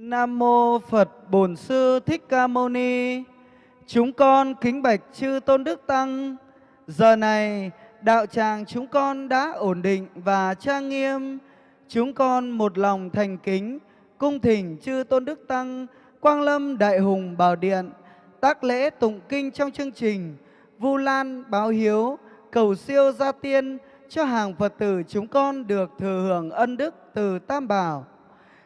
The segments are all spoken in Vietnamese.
Nam mô Phật Bổn Sư Thích Ca Mâu Ni. Chúng con kính bạch chư Tôn Đức Tăng. Giờ này, đạo tràng chúng con đã ổn định và trang nghiêm. Chúng con một lòng thành kính, cung thỉnh chư Tôn Đức Tăng, Quang Lâm Đại Hùng Bảo Điện, tác lễ tụng kinh trong chương trình Vu Lan báo hiếu, cầu siêu gia tiên cho hàng Phật tử chúng con được thừa hưởng ân đức từ Tam Bảo.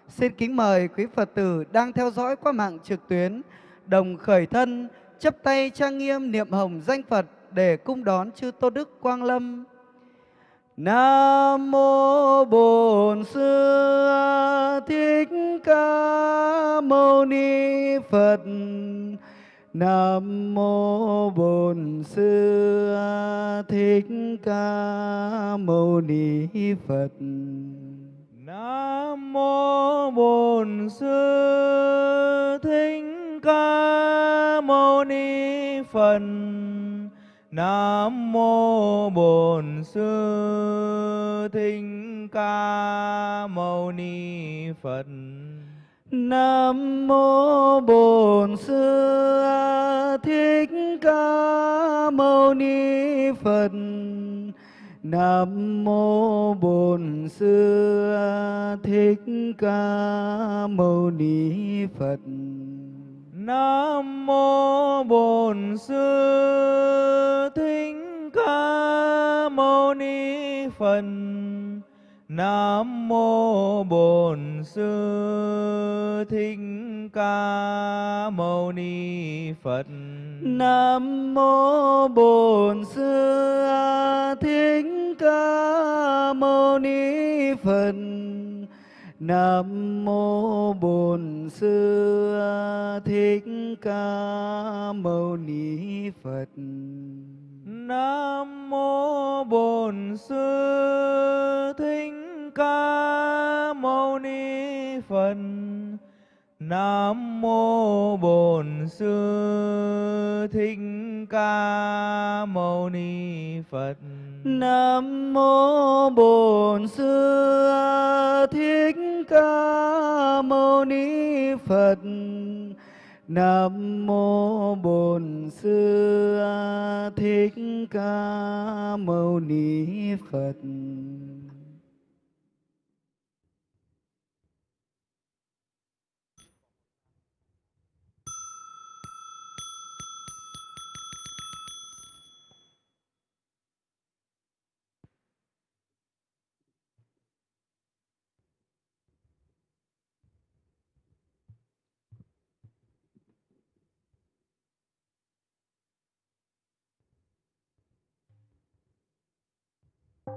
Xin kính mời quý Phật tử đang theo dõi qua mạng trực tuyến, đồng khởi thân, chấp tay trang nghiêm niệm hồng danh Phật để cung đón chư Tô Đức Quang Lâm. Nam mô Bổn Sư Thích Ca Mâu Ni Phật. Nam mô Bổn Sư Thích Ca Mâu Ni Phật. Nam mô Bổn Sư Thích Ca Mâu Ni Phật. Nam mô Bổn Sư Thích Ca Mâu Ni Phật. Nam mô Bổn Sư Thích Ca Mâu Ni Phật. Nam mô Bổn Sư Thích Ca Mâu Ni Phật. Nam mô Bổn Sư Thích Ca Mâu Ni Phật. Nam mô Bổn Sư Thích Ca Mâu Ni Phật. Nam mô Bổn Sư Thích Ca Mâu Ni Phật. Nam mô Bổn Sư Thích Ca Mâu Ni Phật. Nam mô Bổn Sư Thích Ca Mâu Ni Phật. Nam mô Bổn Sư Thích Ca Mâu Ni Phật. Nam mô Bổn Sư Thích Ca Mâu Ni Phật. Nam mô Bổn Sư Thích Ca Mâu Ni Phật.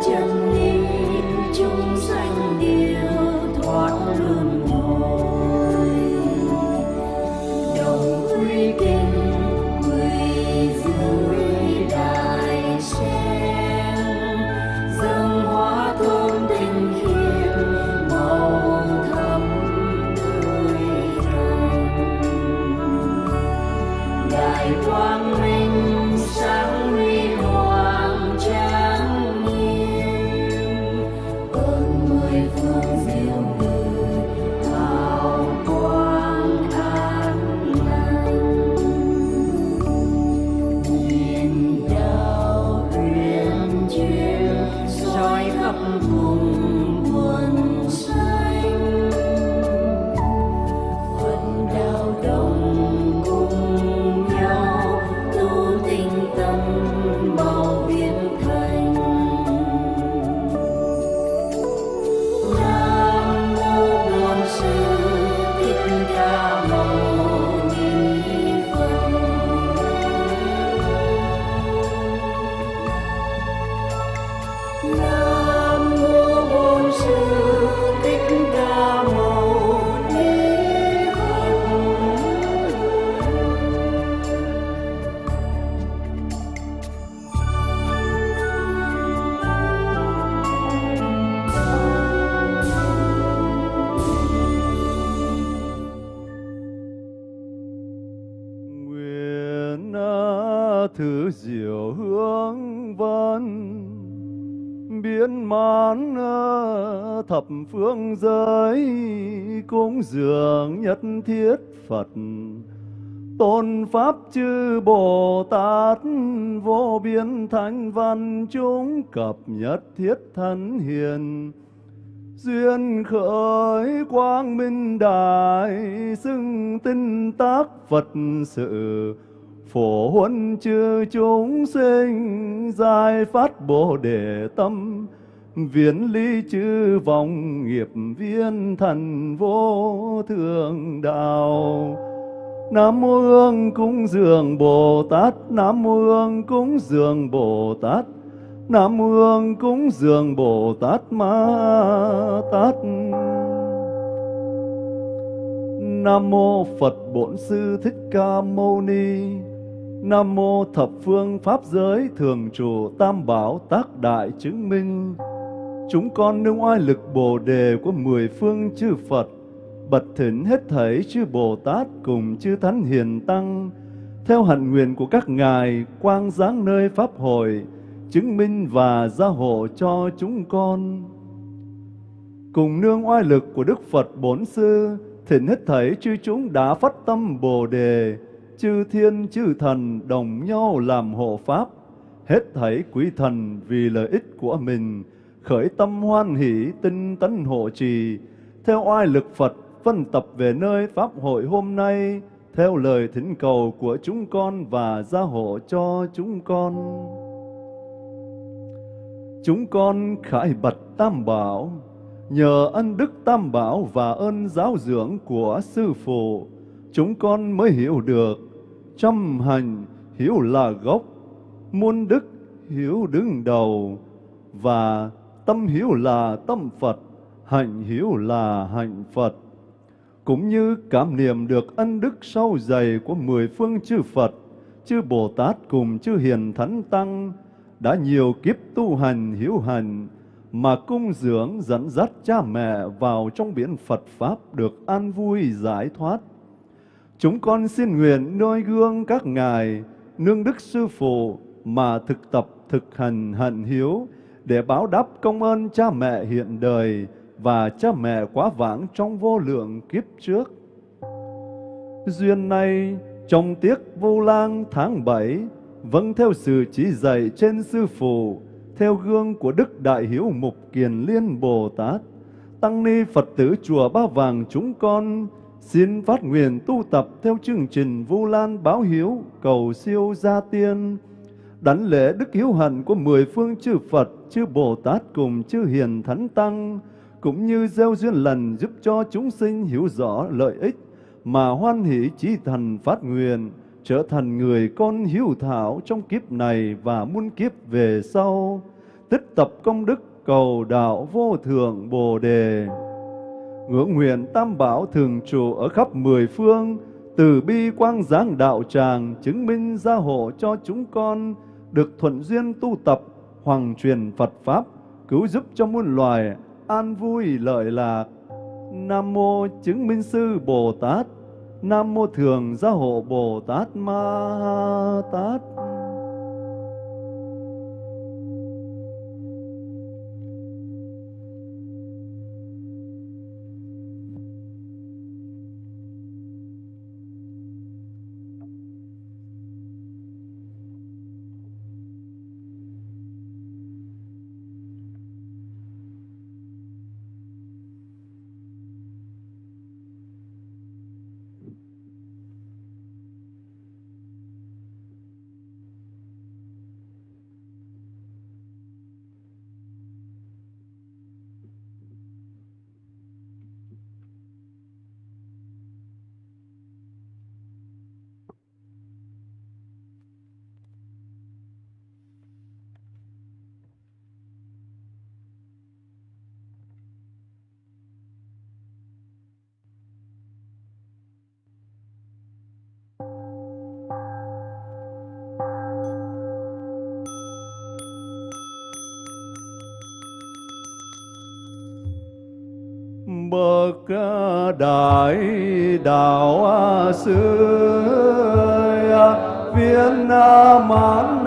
Dieu. Phương giới cúng dường nhất thiết Phật. Tôn pháp chư Bồ Tát vô biên thánh văn chúng cập nhất thiết thân hiền. Duyên khởi quang minh đại xưng tinh tác Phật sự. Phổ huân chư chúng sinh giải phát bồ đề tâm viễn ly chư vọng nghiệp viên thần vô thượng đạo. Nam mô Hương cúng dường Bồ Tát, Nam mô Hương cúng dường Bồ Tát, Nam mô Hương cúng dường Bồ Tát Ma Tát. Nam mô Phật Bổn Sư Thích Ca Mâu Ni, Nam mô thập phương pháp giới thường trụ tam bảo tác đại chứng minh. Chúng con nương oai lực bồ đề của mười phương chư Phật Bật thỉnh hết thảy chư Bồ Tát cùng chư Thánh Hiền Tăng Theo hạnh nguyện của các ngài quang giáng nơi Pháp hội Chứng minh và gia hộ cho chúng con. Cùng nương oai lực của Đức Phật Bổn Sư Thỉnh hết thảy chư chúng đã phát tâm Bồ Đề chư thiên chư thần đồng nhau làm hộ pháp, hết thảy quý thần vì lợi ích của mình, khởi tâm hoan hỷ tinh tấn hộ trì, theo oai lực Phật phân tập về nơi Pháp hội hôm nay, theo lời thỉnh cầu của chúng con và gia hộ cho chúng con. Chúng con khải bật Tam Bảo, nhờ ân đức Tam Bảo và ơn giáo dưỡng của Sư Phụ, chúng con mới hiểu được. Trăm hành hiểu là gốc, muôn đức hiểu đứng đầu, và tâm hiểu là tâm Phật, hạnh hiểu là hạnh Phật. Cũng như cảm niệm được ân đức sâu dày của mười phương chư Phật, chư Bồ Tát cùng chư Hiền Thánh Tăng, đã nhiều kiếp tu hành hiểu hành, mà cung dưỡng dẫn dắt cha mẹ vào trong biển Phật Pháp được an vui giải thoát. Chúng con xin nguyện noi gương các ngài, nương đức sư phụ mà thực tập thực hành hận hiếu để báo đáp công ơn cha mẹ hiện đời và cha mẹ quá vãng trong vô lượng kiếp trước. Duyên này, trong tiết vô lang tháng bảy vâng theo sự chỉ dạy trên sư phụ, theo gương của Đức Đại Hiếu Mục Kiền Liên Bồ Tát, Tăng Ni Phật tử Chùa Ba Vàng chúng con Xin phát nguyện tu tập theo chương trình Vu Lan báo hiếu, cầu siêu gia tiên, đảnh lễ đức hiếu hạnh của mười phương chư Phật, chư Bồ Tát cùng chư Hiền Thánh Tăng, cũng như gieo duyên lành giúp cho chúng sinh hiểu rõ lợi ích, mà hoan hỷ chí thần phát nguyện, trở thành người con hiếu thảo trong kiếp này và muôn kiếp về sau, tích tập công đức cầu đạo vô thượng Bồ Đề. Ngưỡng nguyện tam bảo thường trụ ở khắp mười phương, từ bi quang giáng đạo tràng chứng minh gia hộ cho chúng con được thuận duyên tu tập hoàng truyền Phật pháp, cứu giúp cho muôn loài an vui lợi lạc. Nam mô chứng minh sư Bồ Tát, Nam mô thường gia hộ Bồ Tát Ma Tát. Đại đạo sư viên mãn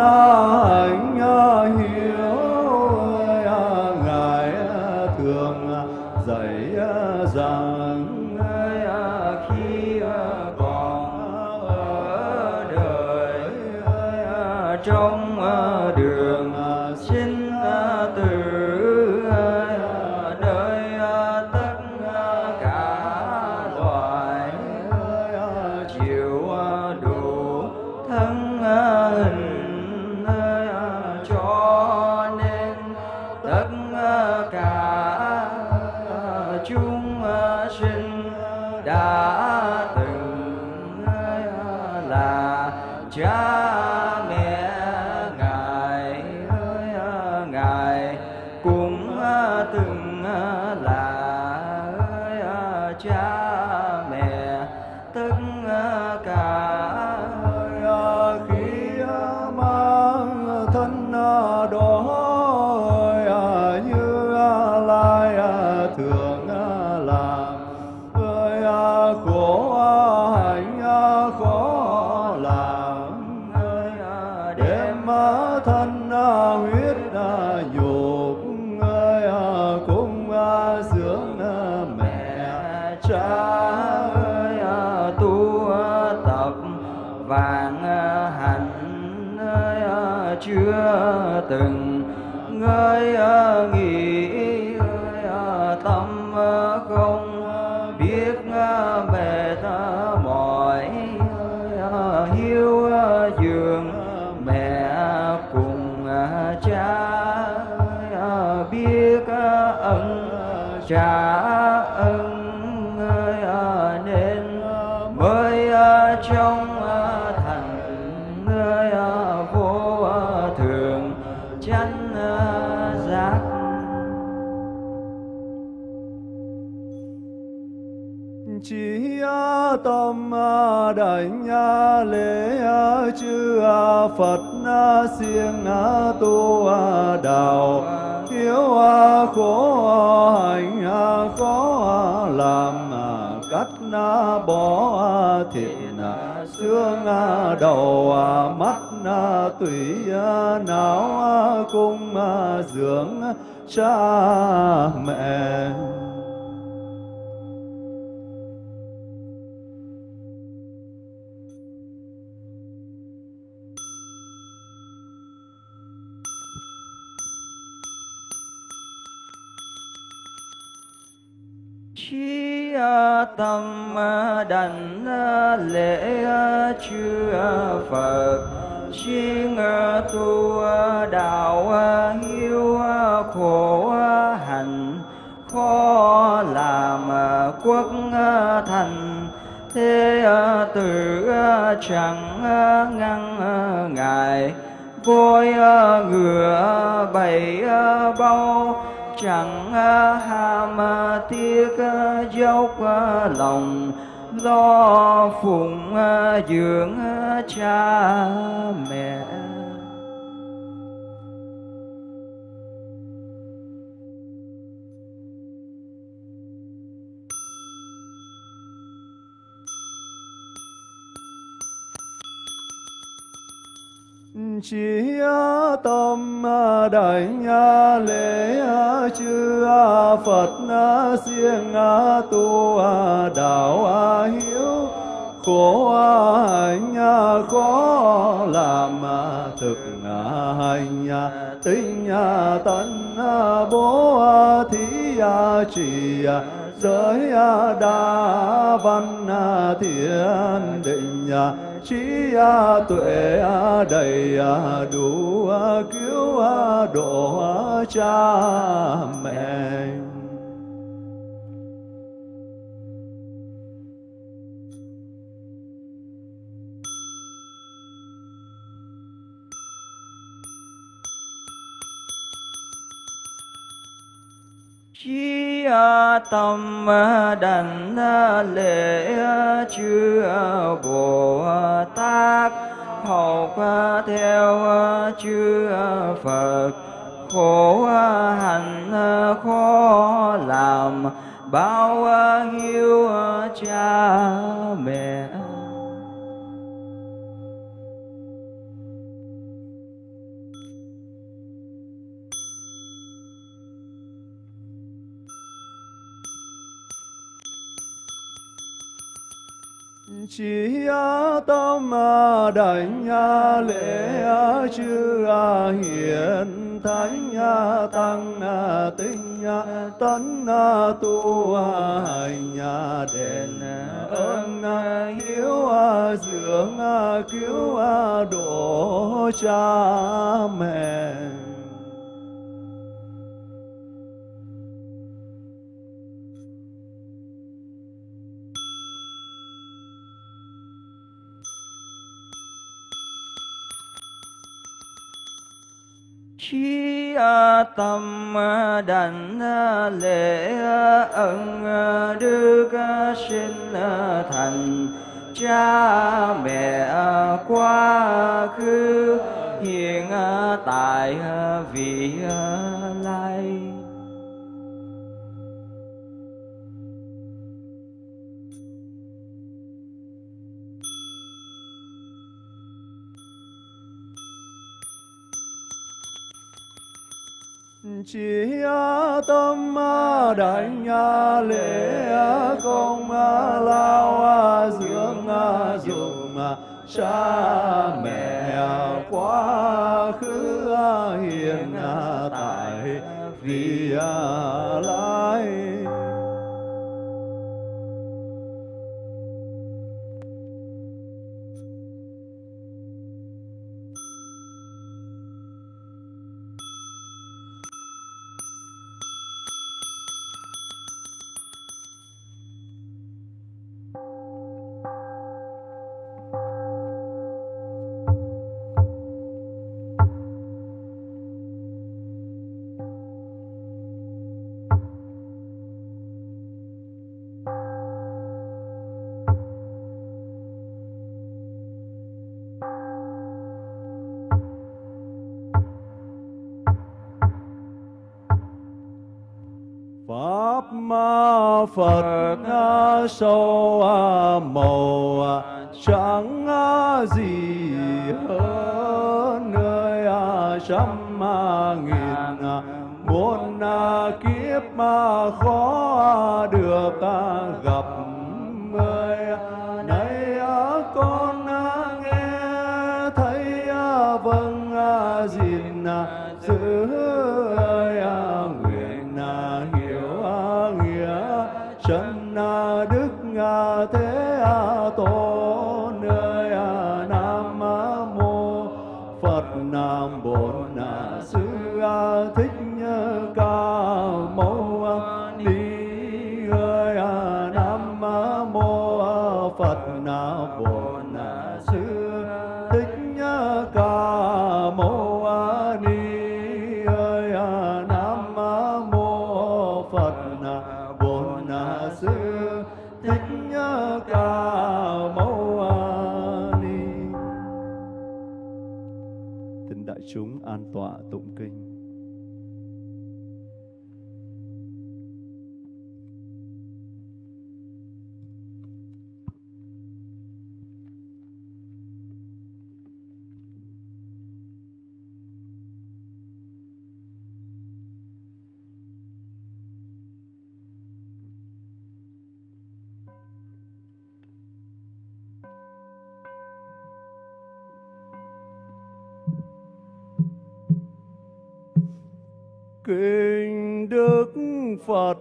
chưa đảnh lễ chư Phật siêng tu đạo thiếu khổ hành khó làm cắt bỏ thịt xương đầu mắt tủy não cung dưỡng cha mẹ chi tâm đảnh lễ chư Phật. Chuyên tu đạo hiếu khổ hạnh, khó làm quốc thành. Thế tử chẳng ngăn ngại voi ngựa bảy bao chẳng ham tiếc dốc lòng lo phụng dưỡng cha mẹ. Chỉ tâm đảnh lễ chư Phật siêng tu đạo hiếu khổ hạnh khó làm thực hành tinh tấn bố thí trì giới đa văn thiền định trí tuệ đầy đủ cứu độ cha mẹ chi tâm đảnh lễ chư bồ tát. Học theo chư phật. Khổ hạnh, khó làm. Bao nhiêu cha mẹ chỉ tâm a đảnh lễ a chư a hiền thánh tăng a tinh tấn a tu a hành đền ơn a hiếu a dưỡng a cứu a độ cha mẹ. Trí tâm đảnh lễ ân đức sinh thành cha mẹ quá khứ hiện tại vị lai chỉ tâm đảnh lễ công lao dưỡng dụng cha mẹ quá khứ hiện tại vì à, lai thế tổ an tọa tụ. Kinh đức phật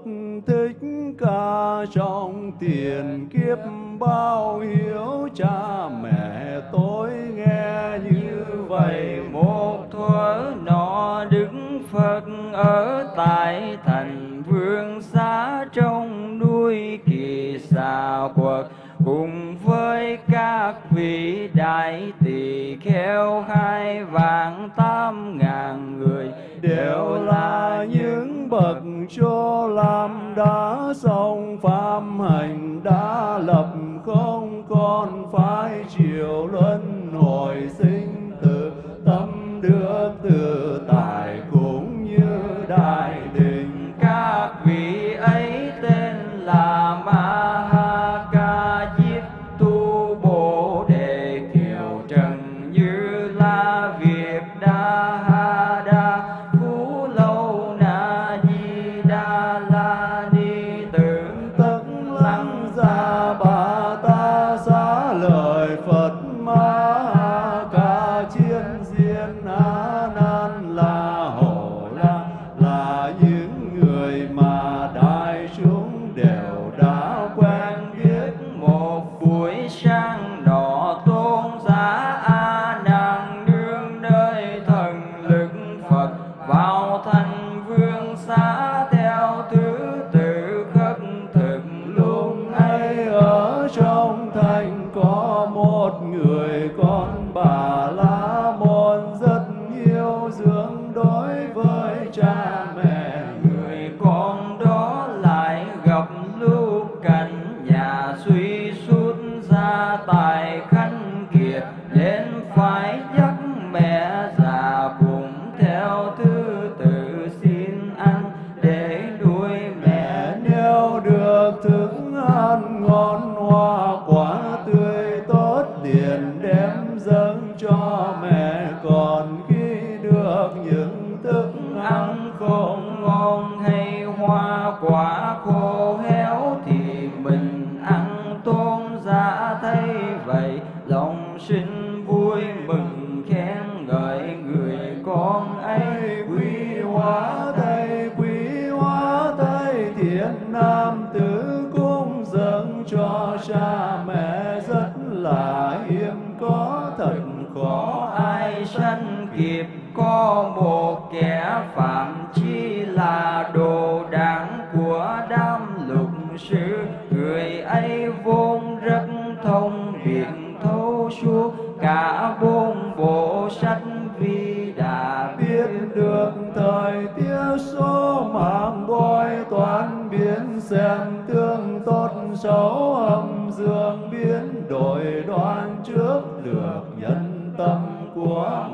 thích ca trong tiền kiếp bao hiếu cha mẹ tôi nghe như vậy. Một thuở nọ đức phật ở tại thành vương xá trong núi kỳ xà quật cùng với các vị đại tỳ kheo, hai vạn tám ngàn người đều là những bậc cho làm đã xong phạm hành, đã lập không còn phải chịu luân hồi sinh tử, tâm được tự tại đa đại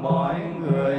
mọi người.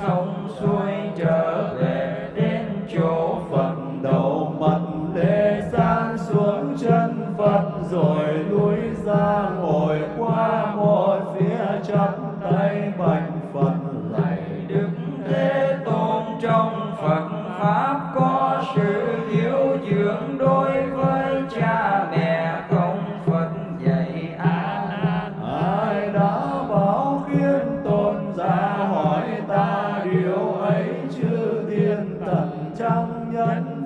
Sông suối trời.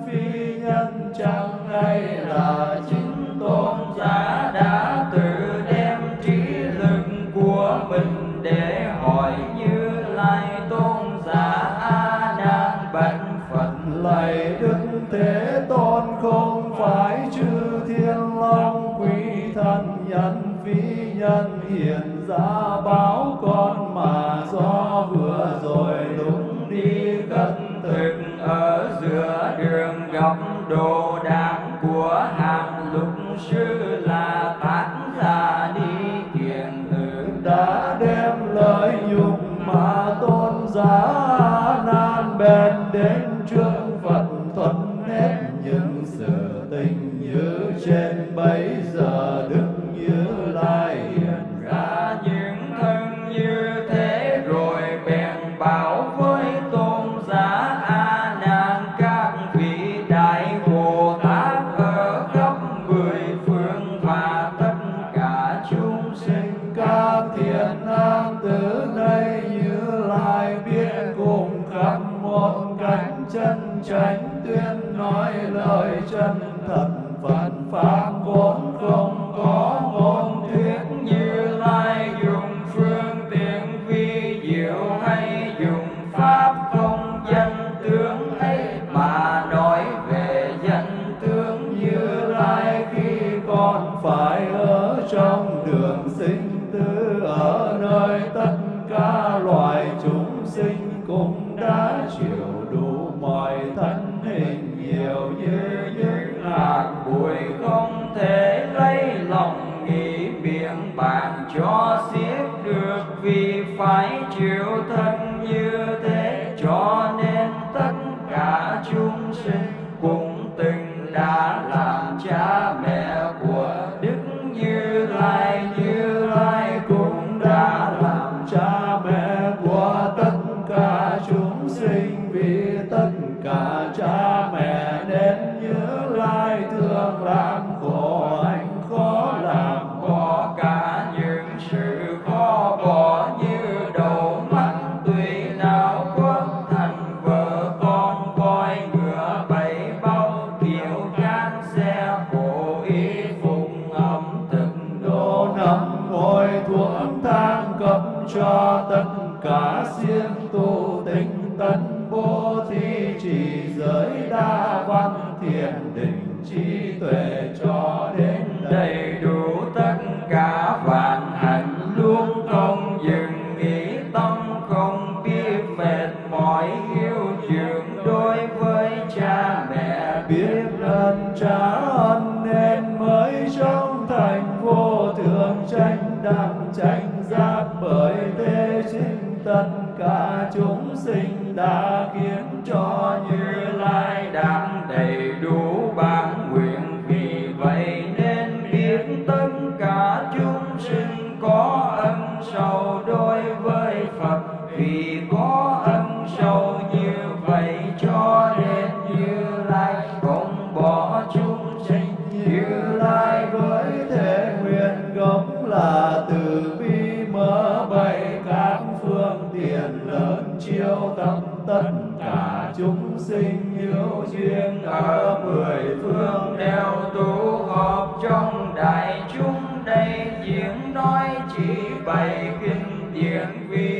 phi nhân, chẳng hay là chính tôn giả đã tự đem trí lực của mình để hỏi như lai tôn giả a nan bạch phật? Lạy đức thế tôn, không phải chư thiên long, quý thân nhân phi nhân, hiện ra báo con mà do vừa rồi đúng ni tất thực ở giữa đường gặp đồ đạc của hàng lục sư là tán giả đi kiện tử đã đem lợi nhục mà tôn giá nan bèn đến trước phật thuận hết những sự tình như trên bấy giờ cho được vì phải chịu thân như thế cho nên tâm tất cả chúng sinh hữu duyên ở mười phương đều tụ họp trong đại chúng đây diễn nói chỉ bày kinh điển vi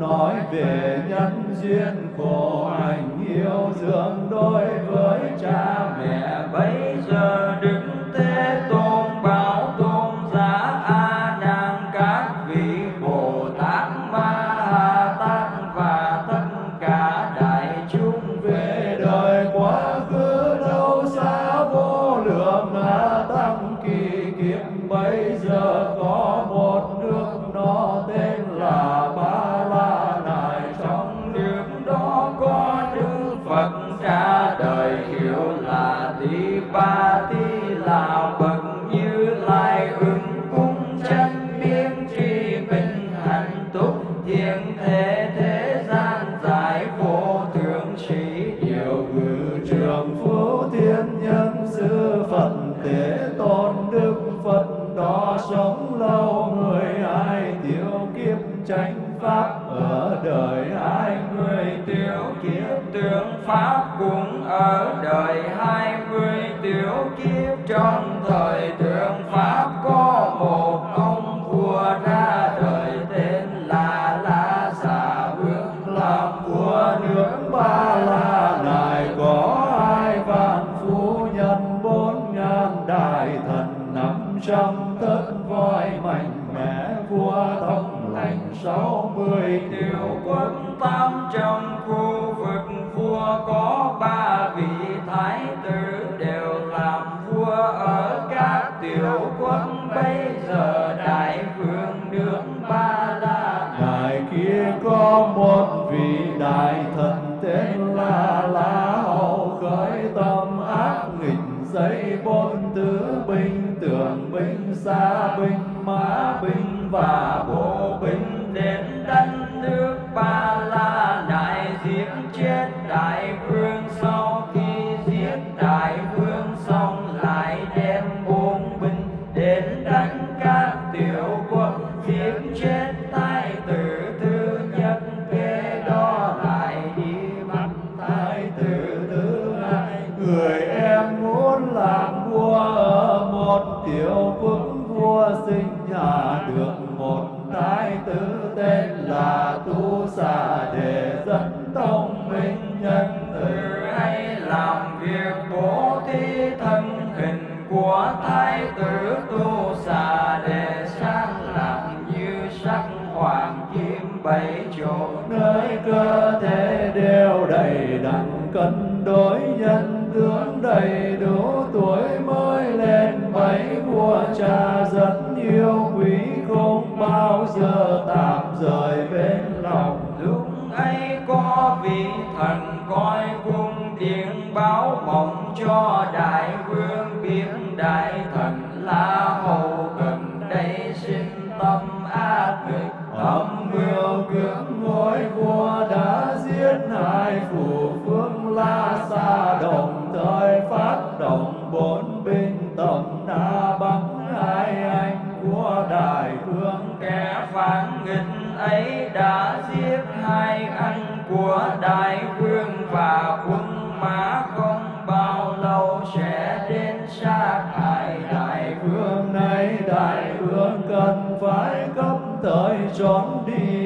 nói về nhân duyên khổ hạnh yêu thương đối với cha mẹ bấy giờ đừng chánh pháp ở đời hai mươi tiểu kiếp, tướng pháp cũng ở đời hai mươi tiểu kiếp. Trong thời thượng và tí thân hình của thái tử tu xà đề sang lặng như sắc hoàng kim bảy chỗ. Nơi cơ thể đều đầy đặn, cân đối nhân tướng đầy đủ. Tuổi mới lên bảy của cha rất yêu quý, không bao giờ tạm rời bên lòng. Lúc ấy có vị thần coi cung điện báo mộng cho đại vương biết đại thần la hầu gần đây sinh tâm ác nghịch. Âm mưu cưỡng ngôi vua đã giết hai phủ phương la xa đồng thời phát động bốn binh tổng đã bắn hai anh của đại vương kẻ phản nghịch ấy đã giết hai anh của đại vương. trốn đi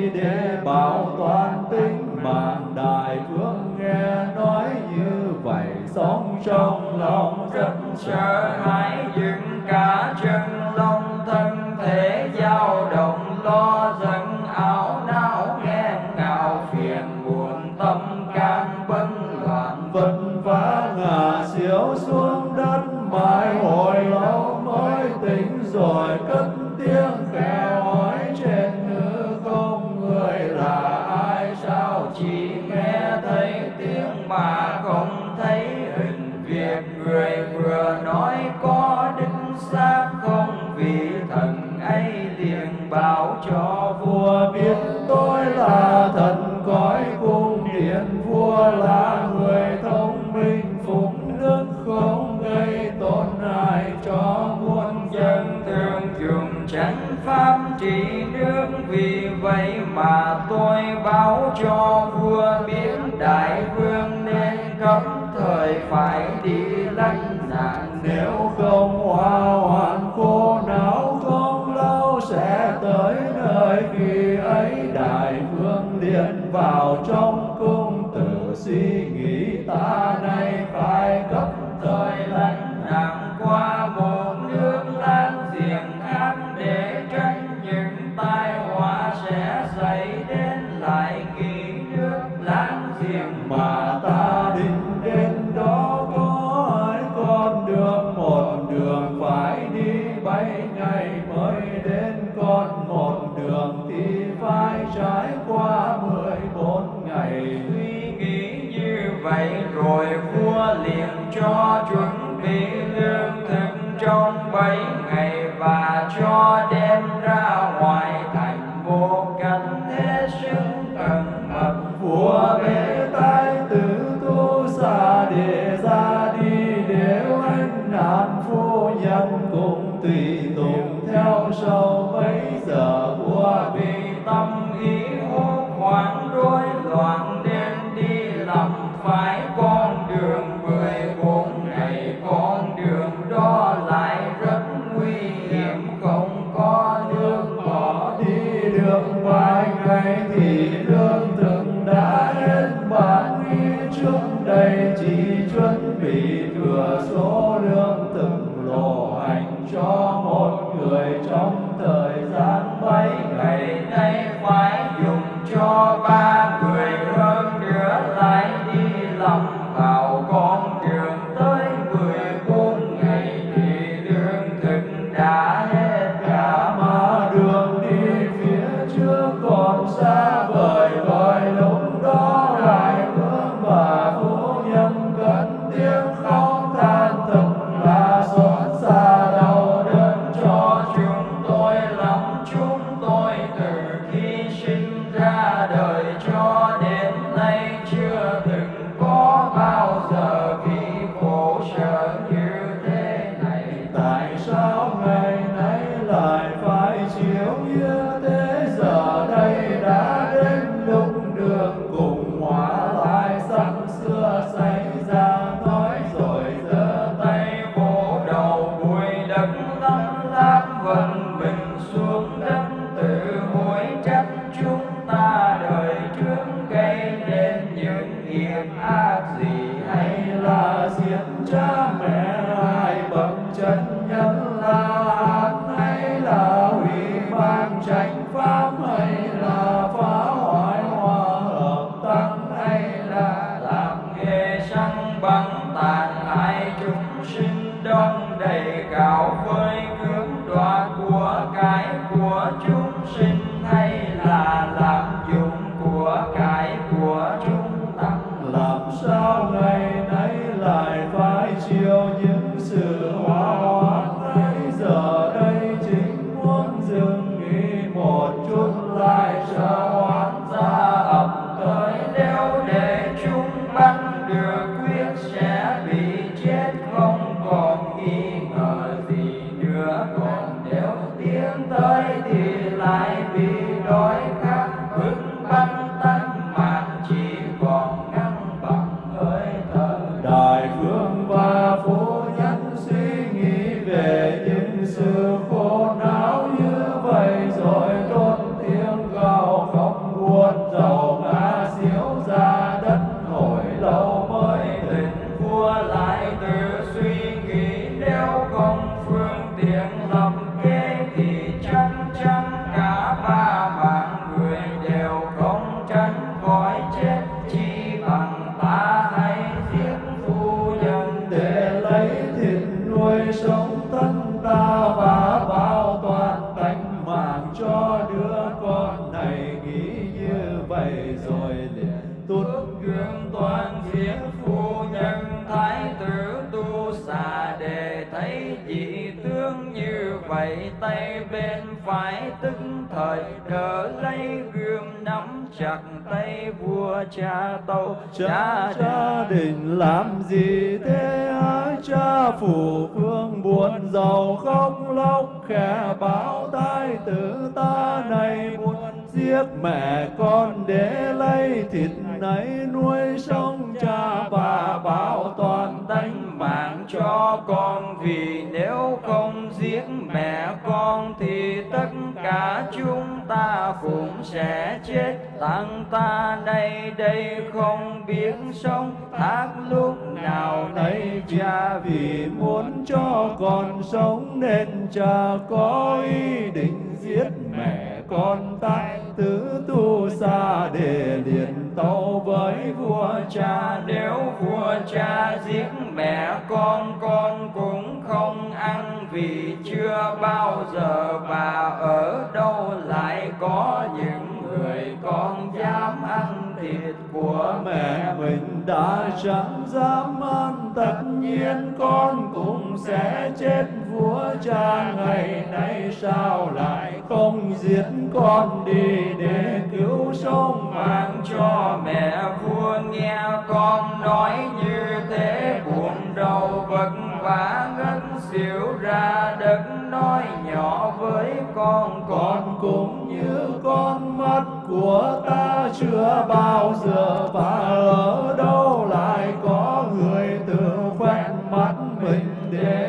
trị nước vì vậy mà tôi báo cho vua thường thì phải trải qua mười bốn ngày. Suy nghĩ như vậy rồi vua liền cho chuẩn bị lương thực trong bảy ngày và cho ngày nay phải vậy tay bên phải tức thời đỡ lấy gươm nắm chặt tay vua cha tâu. Cha cha định làm gì thế hả? Cha phụ vương buồn giàu khóc lóc khẽ bảo thái tử ta này muốn giết mẹ con để lấy thịt này nuôi sống cha. Và bảo toàn tánh mạng cho con vì nếu không giết mẹ con thì tất cả chúng ta cũng sẽ chết. Tăng ta nay đây không biết sống, thác lúc nào nay cha vì muốn cho con sống nên cha có ý định giết mẹ con ta tứ tu xa để liền tâu với vua cha. Nếu vua cha giết mẹ con con cũng không ăn vì chưa bao giờ bà ở đâu. Lại có những người con dám ăn thịt của mẹ mình đã chẳng dám ăn, tất nhiên con cũng sẽ chết vua cha ngày nay. Sao lại không giết con đi để cứu sống mạng cho mẹ? Vua nghe con nói như thế, buồn đầu vật vả ngất xỉu ra đất nói nhỏ với con con cũng như con mắt của ta chưa bao giờ. Và ở đâu lại có người tự khoét mắt mình để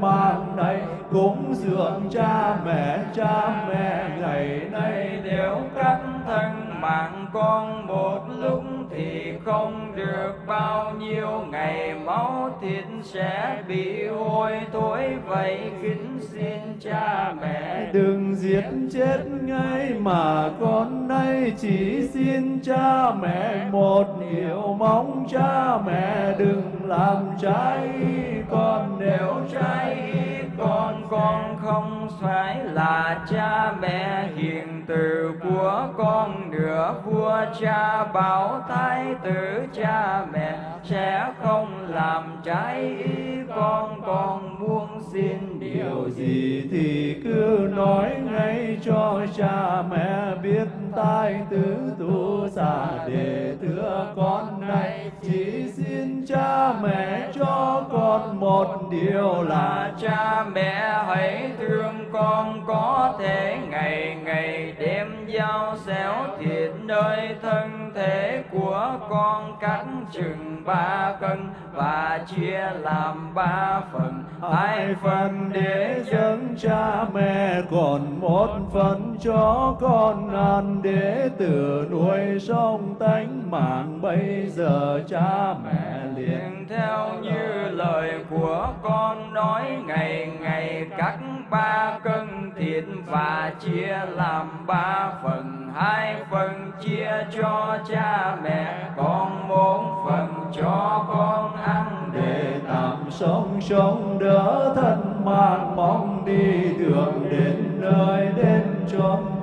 mang này, cúng dường cha mẹ cha mẹ ngày nay nếu các thân mạng con một không được bao nhiêu ngày, máu thịt sẽ bị hôi. Thối vậy kính xin cha mẹ, đừng giết chết ngay mà con nay chỉ xin cha mẹ một điều mong. Cha mẹ đừng làm trái, con nếu trái ý con con không phải là cha mẹ hiền từ của con nữa vua cha bảo thái tử cha mẹ sẽ không làm trái ý con con muốn xin điều điều gì thì cứ nói ngay cho cha mẹ biết tai tứ tu xà để thưa con này. Chỉ xin cha mẹ cho con một điều là cha mẹ hãy thương con có thể ngày ngày đem dao xéo thịt nơi thân thể của con cắt chừng ba cân và chia làm ba phần. Hai phần để dâng cha mẹ, còn một phần cho con ăn để tử nuôi sống tánh mạng, bây giờ cha mẹ liền liền theo như lời của con nói, ngày ngày cắt ba cân thịt và chia làm ba phần, hai phần chia cho cha mẹ còn một phần cho con ăn để tạm sống sống đỡ thân mạng mong đi đường đến nơi đến chốn.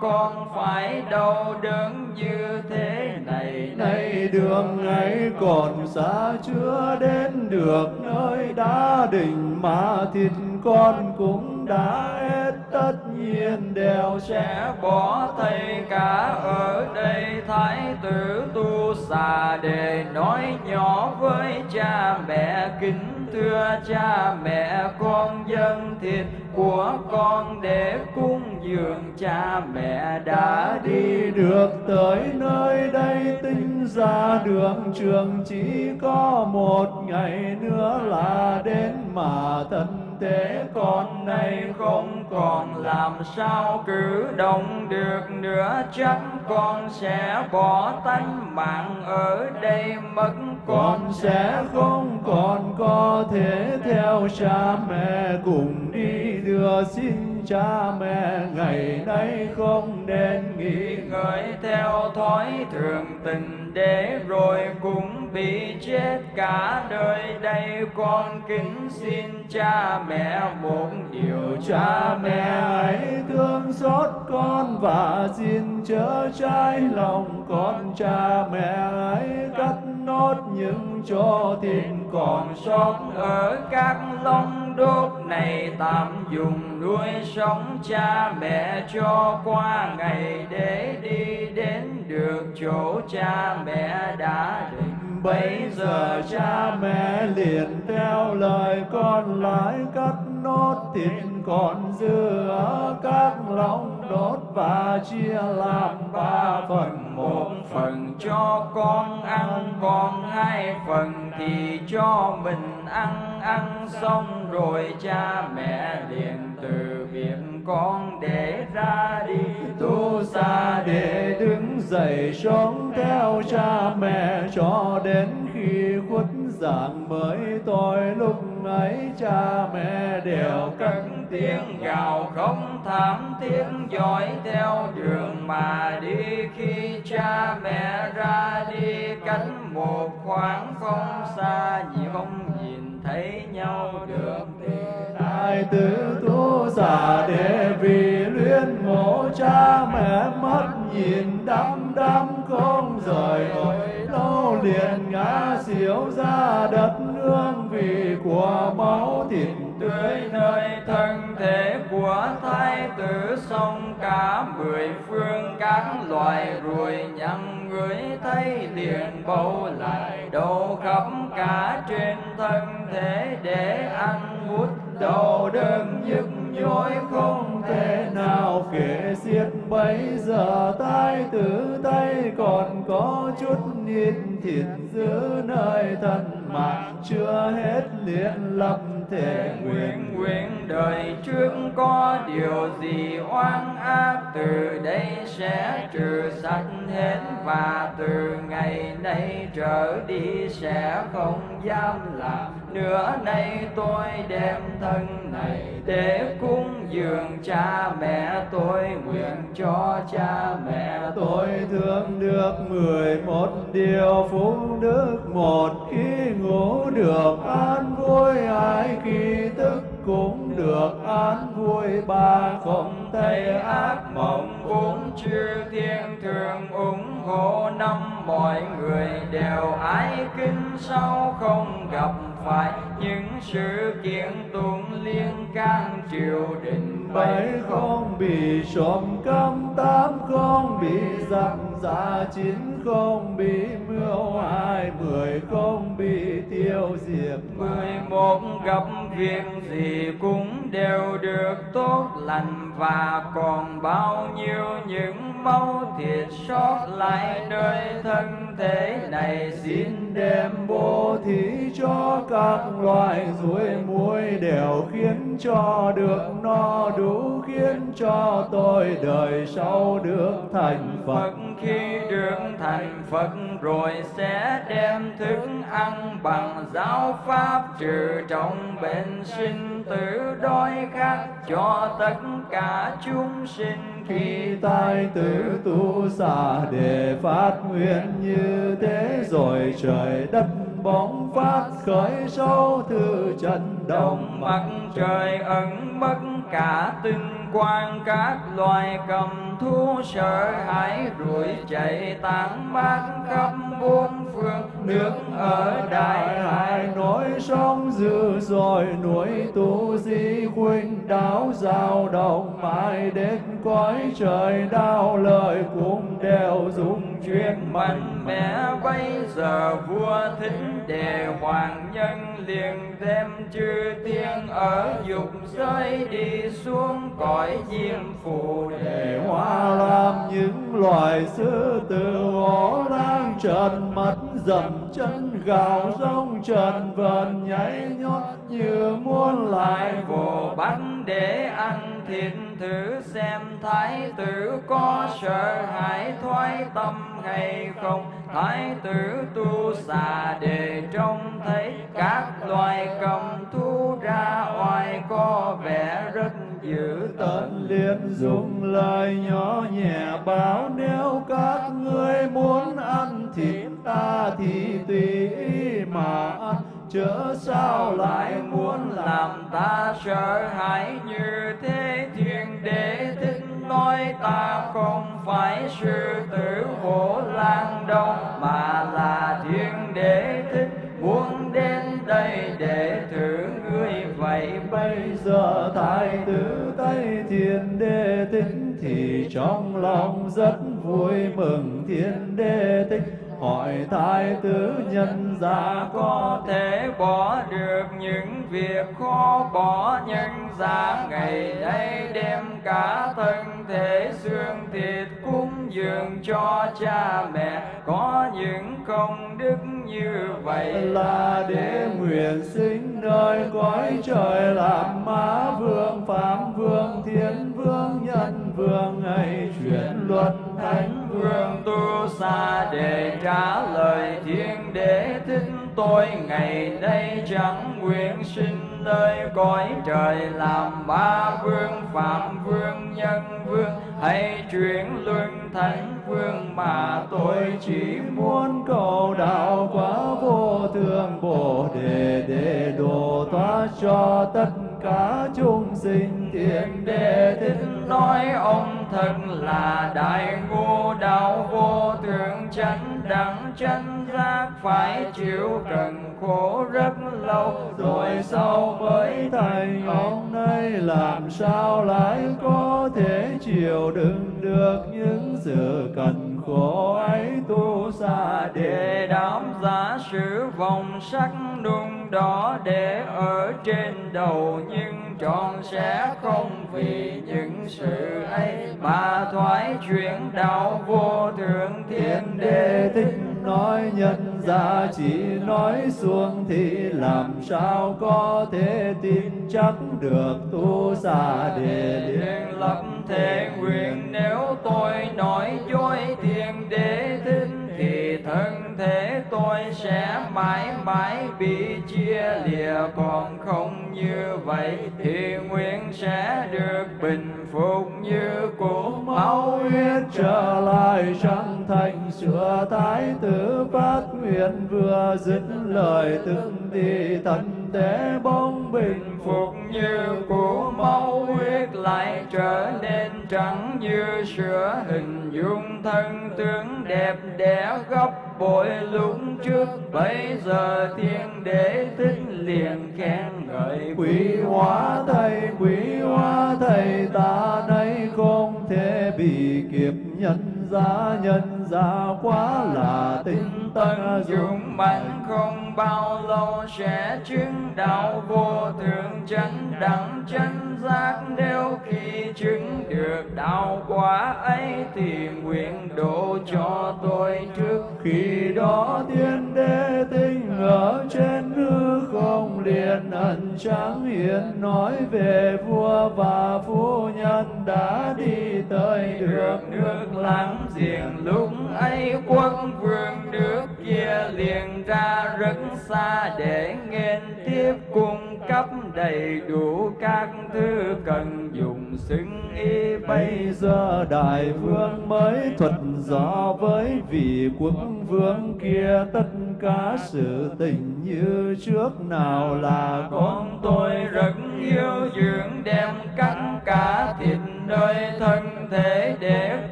Con phải đau đớn như thế này. Nay đường ấy còn xa chưa đến được nơi đã định, mà thịt con cũng đã hết. Tất nhiên đều sẽ bỏ thầy cả ở đây. Thái tử tu xà để nói nhỏ với cha mẹ, kính thưa cha mẹ, con dân thịt của con để cung dường cha mẹ đã đi được tới nơi đây. Tinh ra đường trường chỉ có một ngày nữa là đến mà thân thế con nay không còn làm sao cử động được nữa. Chắc con sẽ bỏ tánh mạng ở đây, mất con sẽ không còn có thể theo cha mẹ cùng đi. Đưa xin cha mẹ ngày nay không nên nghĩ ngợi theo thói thường tình để rồi cũng bị chết cả đời. Đây con kính xin cha mẹ một điều, cha mẹ ấy thương xót con và xin chớ trái lòng con. Cha mẹ ấy cắt nốt những chỗ thịt còn sót ở các lông đốt này tạm dùng nuôi sống cha mẹ cho qua ngày để đi đến được chỗ cha mẹ đã định. Bây giờ cha mẹ liền theo lời con lại cắt nốt thịt còn dư ở các lòng đốt và chia làm ba phần. Một phần cho con ăn, còn hai phần thì cho mình ăn. Ăn xong rồi cha mẹ liền từ biệt con để ra đi. Tu xa để đứng dậy sống theo cha mẹ cho đến khi khuất dạng mới tôi lúc ấy cha mẹ đều cất tiếng gào không thảm tiếng dõi theo đường mà đi. Khi cha mẹ ra đi cách một khoảng không xa gì không nhìn thấy nhau được thì Đại tứ tu giả để vì luyến mộ cha mẹ mất? Nhìn đăm đăm không rời ôi lâu liền ngã xỉu ra đất nương vì của máu thịt tươi nơi thân thể của thái tử. Sông cả mười phương các loài ruồi nhăn người thấy liền bầu lại đổ khắp cả trên thân thể để ăn hút đau đớn nhức nhối không thể nào kể xiết. Bây giờ tai tử tay còn có chút ít thịt giữ nơi thân mạng. Chưa hết liền lập thể nguyện nguyện nguyện đời trước có điều gì oan ác. Từ đây sẽ trừ sạch hết và từ ngày nay trở đi sẽ không dám làm nửa nay tôi đem thân này để cúng dường cha mẹ tôi, nguyện cho cha mẹ tôi thương được mười một điều phúc đức một khi ngủ được an vui hai khi tức cũng được an vui. Ba không thấy ác mộng cũng chư thiên thường, ủng hộ năm mọi người đều ái kính, sau không gặp phải. Những sự kiện tuôn liên can triều đình bảy không. bị trộm cắp tám không bị giặc giả chín không bị mưu hại mười không bị tiêu diệt. Mười một gặp việc gì cũng đều được tốt lành. Và còn bao nhiêu những máu thịt sót lại nơi thân thế này xin đem bố thí cho các loài ruồi muối đều khiến cho được no đủ, khiến cho tôi đời sau được thành Phật. Khi được thành Phật rồi sẽ đem thức ăn bằng giáo pháp trừ trọng bệnh sinh tử đói khát cho tất cả chúng sinh khi tai tử tu xả để phát nguyện như thế rồi trời đất bóng phát khởi sâu thư trần đồng, mặt trời ẩn mất cả tinh quan các loài cầm thú sợ hãi đuổi chạy tán mát khắp bốn phương. Nước ở đại hải nổi sóng dữ dội núi tu di khuynh đáo giao động mãi đến cõi trời, đau lời cũng đều dùng chuyện mạnh mẽ bây giờ vua thính đề hoàng nhân liền đem chư thiên ở dục giới đi xuống cõi diêm phù để hóa làm những loài sư tử hổ lang trần mắt dầm chân gào rông trần vần nhảy nhót như muốn lại vô bắt để ăn thiện thử xem thái tử có sợ hãi thoái tâm hay không. Thái tử tu xà để trông thấy các loài cầm thú ra oai có vẻ rất dữ tận liền dùng lời nhỏ nhẹ báo nếu các ngươi muốn ăn thịt ta thì tùy ý mà ăn chớ sao lại muốn làm ta sợ hãi như thế thiên đế thích nói ta không phải sư tử hổ lang đâu mà là thiên đế thích muốn đến đây để thử ngươi. Vậy bây giờ thái tử tây thiên đế thích thì trong lòng rất vui mừng. Thiên đế thích hỏi thái tử nhân gia có thể bỏ được những việc khó bỏ nhân gia? Ngày đây đem cả thân thể xương thịt cúng dường cho cha mẹ. Có những công đức như vậy là để nguyện sinh nơi cõi trời làm má vương phạm vương thiên vương, nhân vương. Ngày chuyển luật thánh vương tu xa để trả lời thiên đế thích tôi. Ngày đây chẳng nguyện sinh nơi cõi trời làm ba vương, phạm vương, nhân vương. Hay chuyển luân thánh vương mà tôi chỉ muốn. Cầu đạo quá vô thượng bồ đề để độ thoát cho tất cả chúng sinh thiên đề thích. Nói ông thật là đại ngô đạo vô thượng chánh đẳng. Chánh giác phải chịu cần khổ rất lâu. Rồi sau mới thành ông nay làm sao lại có thể chịu đựng được những sự cần khổ ấy tu xa để đám giả sử vòng sắc đun đó để ở trên đầu nhưng trọn sẽ không vì những sự ấy mà thoái chuyển đạo vô thượng thiên đế. Thích nói nhân ra chỉ nói xuống thì làm sao có thể tin chắc được tu xa đề liền lập thể nguyện nếu tôi nói dối thiên đế thích thì thân thế tôi sẽ mãi mãi bị chia lìa. Còn không như vậy thì nguyện sẽ được bình phục như cũ. Máu huyết trở lại trăng thành, sửa thái tử phát nguyện vừa dứt lời từng đi thân để bóng bình phục như cũ máu, huyết lại trở nên trắng như sữa. Hình dung thân tướng đẹp đẽ gấp bội lúc trước. Bây giờ thiên đế thích liền khen ngợi. Quý hóa thầy, quý hóa thầy, ta nay không thể bị kiếp nhân giá nhân giá quá là tinh tận dụng mạnh không bao lâu sẽ chứng đạo vô thượng chánh đẳng. Chánh giác nếu khi chứng được đạo quả ấy thì nguyện độ cho tôi trước khi đó thiên đế tinh ở trên hư không liền, ẩn trắng hiện nói về vua và phu nhân đã đi tới được nước láng giềng lúc ấy quân vương nước kia liền ra rất xa để nghênh tiếp cùng cấp đầy đủ các thứ cần dùng xứng y bây giờ đại vương mới thuật rõ với vị quốc vương kia. Tất cả sự tình như trước nào là con tôi rất yêu. Dưỡng đem cắt cả thịt nơi thân thể để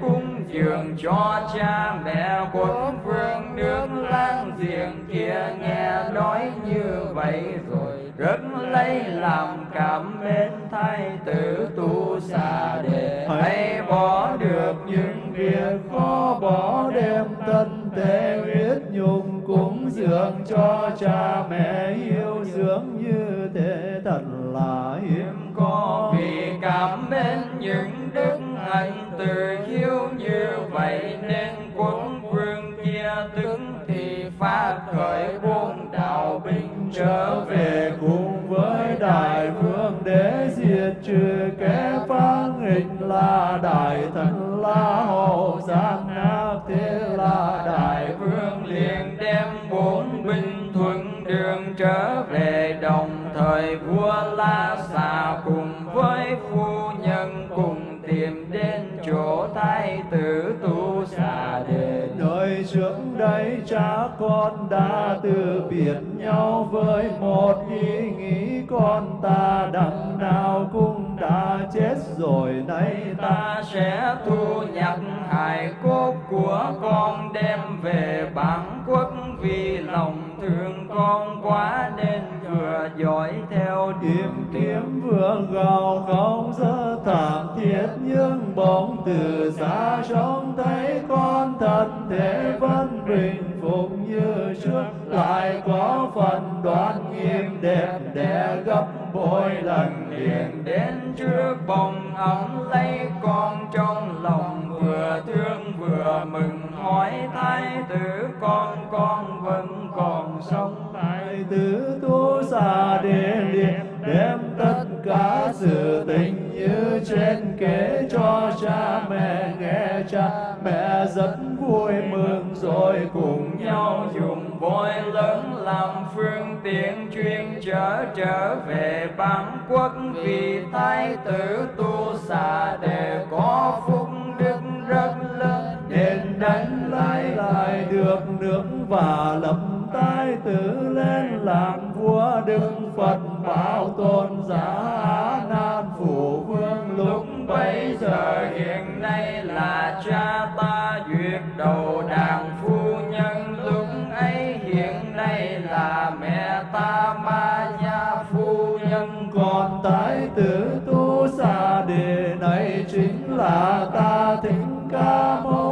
cung dường cho cha mẹ quốc vương nước láng giềng kia nghe nói như vậy rồi rất lấy làm cảm mến thái tử tu xa để hãy bỏ được những việc khó, bỏ đem thân tế huyết nhung cúng dường cho cha mẹ yêu dưỡng như thế thật là hiếm có vì cảm mến những đức hạnh từ hiếu như vậy nên quân vương kia tức thì phát khởi buôn đạo binh trở về cùng với đại vương để diệt trừ kẻ phá nghịch là đại thần la hầu, giang nam thế là đại vương liền đem bốn binh thuận đường trở về đồng thời vua la xà cùng với phu nhân cùng tìm đến chỗ thái tử tu xà đề Nơi trước đây cha con đã từ biệt nhau với một ý nghĩ con ta đằng nào cũng đã chết rồi. Nay ta sẽ thu nhặt hài cốt của con đem về bản quốc vì lòng thương con quá nên vừa dõi theo Tìm kiếm vừa gào không dơ thảm thiết nhưng bóng từ xa trông thấy con thân thể vẫn bình phục như trước. Lại có phần đoan nghiêm đẹp đẽ gấp bội lần liền liền đến trước bồng ấm lấy con trong lòng. Vừa thương vừa mừng, hỏi thái tử con con vẫn còn sống Thái tử tu xà đề liệt đem tất cả sự tình như trên kể cho cha mẹ, nghe cha mẹ rất vui mừng, rồi cùng nhau nhau dùng voi lớn làm phương tiện chuyên chở trở về bản quốc. Vì thái tử tu xà đề có phúc đức rất lớn, nên đánh lại lại được nước và lập thái tử lên làm vua đức phật, bảo tôn giả nan phủ vương. Lúc bấy giờ hiện nay là cha ta duyệt đầu đàn phu nhân. Lúc ấy hiện nay là mẹ ta ma gia phu nhân. Còn tái tử tu xa đề này chính là ta thỉnh ca mâu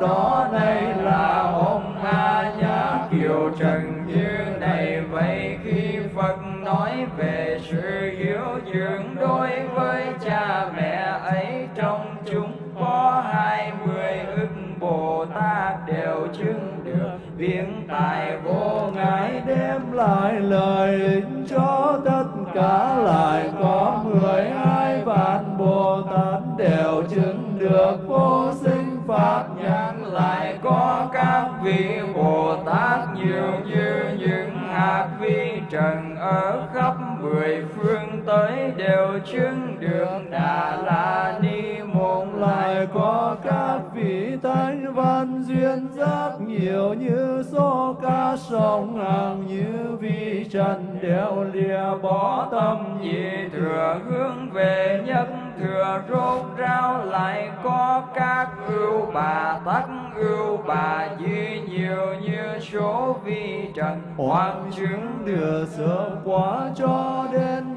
đó đây là ông a nhã kiều trần như này vậy khi phật nói về sự hiếu dưỡng đối với cha mẹ ấy. Trong chúng có hai mươi ức bồ tát đều chứng được viễn tài vô ngại. Đem lại lời định cho tất cả lại có mười hai vạn bồ tát đều chứng được vô sinh pháp lại có các vị Bồ Tát nhiều như những hạt vi trần ở khắp mười phương tới đều chứng được Đà La Ni Môn lại có các vị thánh văn duyên giác nhiều như số ca sông hàng như vi trần đều lìa bỏ tâm nhị thừa hướng về nhất thừa rốt rao lại có các ưu bà tắc ưu bà duy nhiều như số vi trần hoặc chứng đưa sớm quả cho đến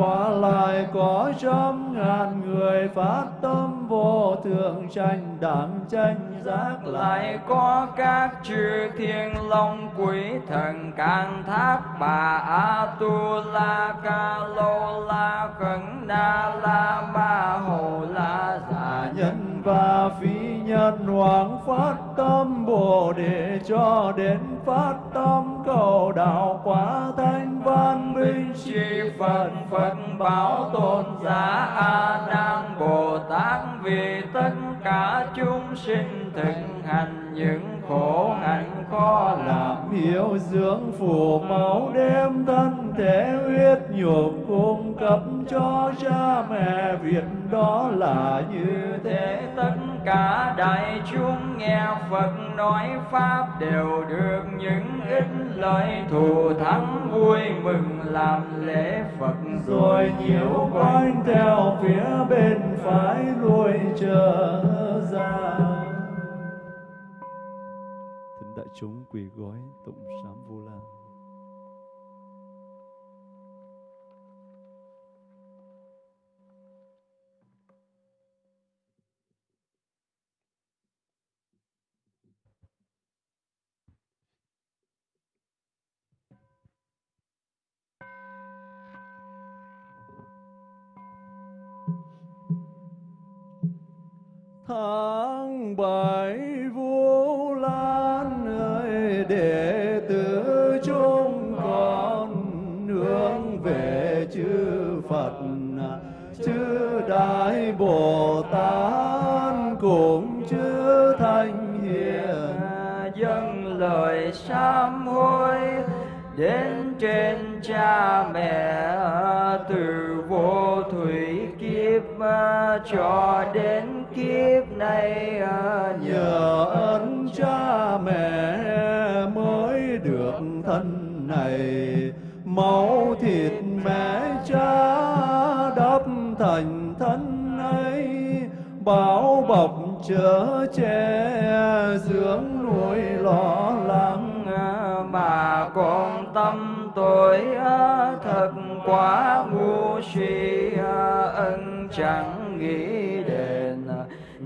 quả lại có trăm ngàn người phát tâm vô thượng tranh đẳng tranh giác lại có các chư thiên long quỷ thần can thác bà a tu la ca lô la khẩn na la ma hồ la già nhân và phi nhân hoàng phát tâm, bồ đề cho đến phát tâm cầu đạo quả thanh văn minh chi Phật Phật bảo tôn giả A Nan Bồ Tát. Vì tất cả chúng sinh thịnh hành những khổ hạnh khó làm. Hiểu dưỡng phù máu đem thân thể huyết nhục cung cấp cho cha mẹ. Việc đó là như thế. Tất cả đại chúng nghe Phật nói Pháp đều được những ít lợi. Thù thắng vui mừng làm lễ Phật. Rồi nhiễu quanh theo phía bên phải lui trở ra chúng quỳ gói tụng sám. Tháng bảy vũ lan ơi để tử chúng con hướng về chư phật. Chư đại bồ tát cùng chư thanh hiền. Dâng lời sám hối đến trên cha mẹ từ vô thủy kiếp ờ, cho đến kiếp này à, nhờ ơn cha mẹ mới được thân này. Máu thịt mẹ cha đắp thành thân ấy bảo bọc chở che dưỡng nuôi lo lắng. À, mà con tâm tôi à, thật quá ngu si ân chẳng nghĩ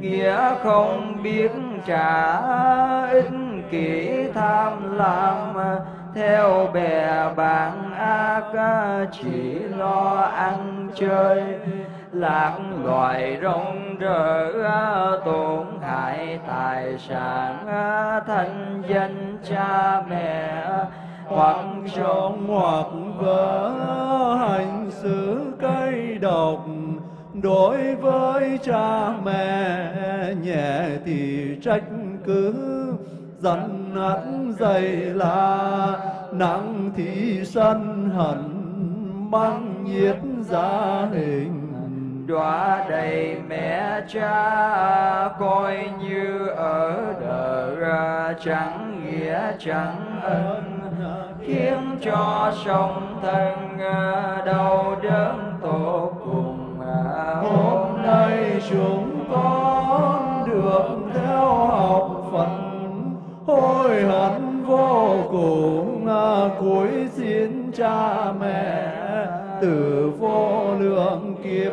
nghĩa không biết trả ích, kỷ tham lam. Theo bè bạn ác, chỉ lo ăn chơi. Lạc loài rong rỡ, tổn hại tài sản. Thanh danh cha mẹ, hoặc trong hoặc vỡ hành xử cây độc đối với cha mẹ, nhẹ thì trách cứ. Dần hẳn dày là nặng thì sân hận, mang nhiệt gia hình. Đọa đầy mẹ cha, coi như ở đời chẳng nghĩa chẳng ân. Khiến cho sông thân ờ, đau đớn tột cùng hôm nay chúng con được theo học Phật. Hối hận vô cùng à, cúi xin cha mẹ. Từ vô lượng kiếp,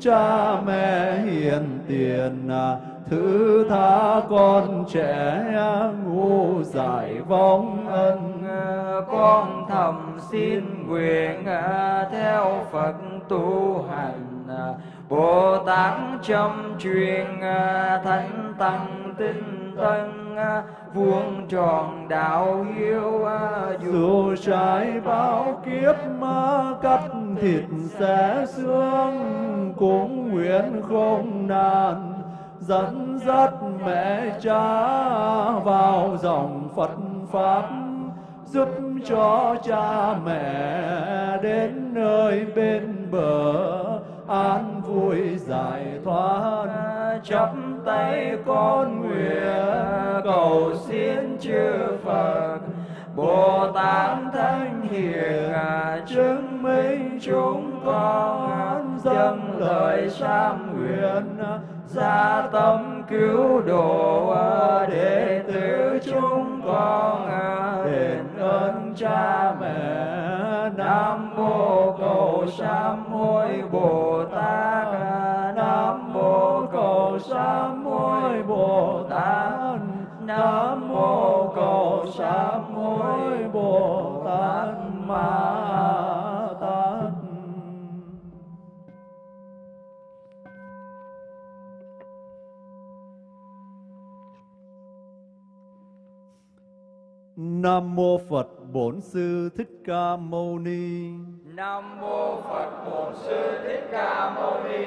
cha mẹ hiền tiền à, thứ tha con trẻ à, ngu giải vong ân con thầm xin nguyện à, theo Phật tu hành à, Bồ Tát châm truyền à, thánh tăng tinh tân vuông tròn đạo hiếu dù trái bao kiếp ma cắt thịt xé xương cũng nguyện không nàn. Dẫn dắt mẹ cha vào dòng Phật pháp giúp cho cha mẹ đến nơi bên bờ, an vui giải thoát. Chắp tay con nguyện, cầu xin chư Phật. Bồ Tát Thánh Hiền chứng minh chúng con dâng lời sám nguyện, gia tâm cứu độ đệ tử chúng con cha mẹ. Nam mô cầu sam hối bồ tát. Nam mô cầu sam hối bồ tát. Nam mô cầu sam hối bồ tát. Ma tát. Nam mô phật. Bổn Sư Thích Ca Mâu Ni. Nam mô Phật Bổn Sư Thích Ca Mâu Ni.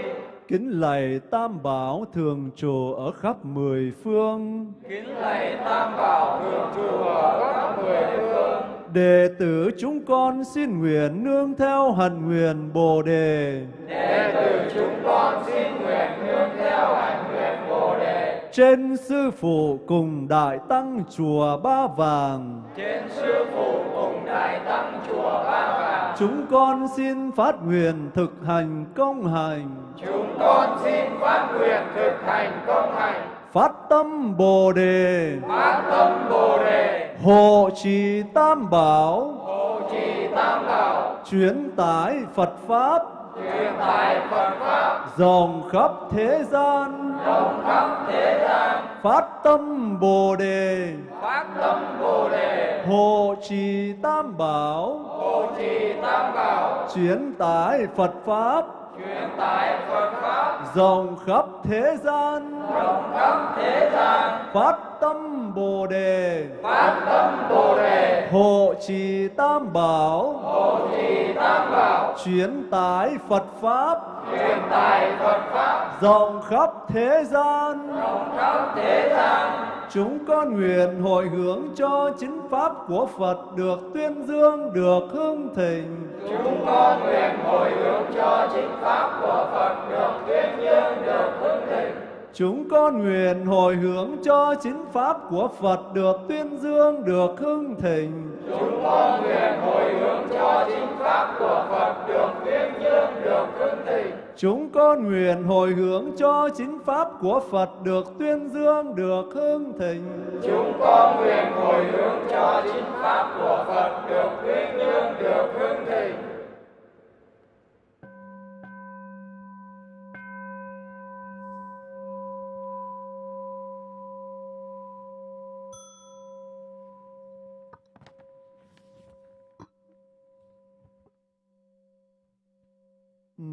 Kính lạy Tam Bảo thường trụ ở khắp mười phương. Kính lạy Tam Bảo thường trụ ở khắp mười phương. Đệ tử chúng con xin nguyện nương theo hạnh nguyện Bồ đề. Đệ tử chúng con xin nguyện nương theo hạnh. Trên sư phụ cùng đại tăng chùa Ba Vàng. Trên sư phụ cùng đại tăng chùa Ba Vàng. Chúng con xin phát nguyện thực hành công hành. Chúng con xin phát nguyện thực hành công hành. Phát tâm Bồ đề. Phát tâm Bồ đề. Hộ trì Tam Bảo. Hộ trì Tam Bảo. Chuyến tải Phật Pháp. Truyền tải Phật Pháp. Rộng khắp thế gian. Rộng khắp thế gian. Phát tâm Bồ đề. Phát tâm Bồ đề. Hộ trì Tam Bảo. Hộ trì Tam Bảo. Chuyến tải Phật Pháp. Truyền tải Phật Pháp. Rộng khắp thế gian. Rộng khắp thế gian. Phát tâm Bồ đề. Phát tâm Bồ đề. Hộ trì Tam Bảo. Hộ trì Tam Bảo. Chuyến tải Phật Pháp. Truyền tải Phật Pháp. Rộng khắp thế gian. Rộng khắp thế gian. Chúng con nguyện hội hướng cho chính pháp của Phật được tuyên dương, được hưng thịnh. Chúng con nguyện hồi hướng cho chính pháp của Phật được tuyên dương, được hưng thịnh. Chúng con nguyện hồi hướng cho chính pháp của Phật được tuyên dương, được hưng thịnh. Chúng con nguyện hồi hướng cho chính pháp của Phật được tuyên dương, được hưng thịnh. Chúng con nguyện hồi hướng cho chính pháp của Phật được tuyên dương, được hưng thịnh. Chúng con nguyện hồi hướng cho chính pháp của Phật được tuyên dương, được hưng thịnh.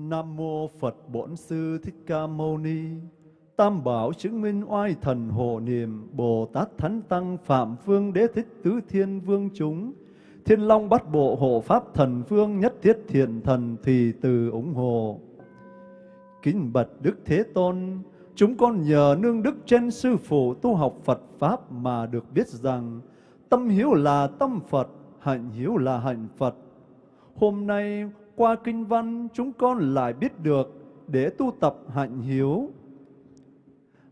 Nam mô Phật Bổn Sư Thích Ca Mâu Ni. Tam bảo chứng minh oai thần hộ niệm Bồ Tát Thánh Tăng Phạm Vương Đế Thích Tứ Thiên Vương chúng Thiên Long bắt bộ hộ Pháp Thần Vương Nhất Thiết Thiện Thần Thùy Từ ủng hộ Kính bạch Đức Thế Tôn Chúng con nhờ nương đức trên sư phụ tu học Phật Pháp mà được biết rằng tâm hiếu là tâm Phật, hạnh hiếu là hạnh Phật. Hôm nay qua kinh văn chúng con lại biết được để tu tập hạnh hiếu.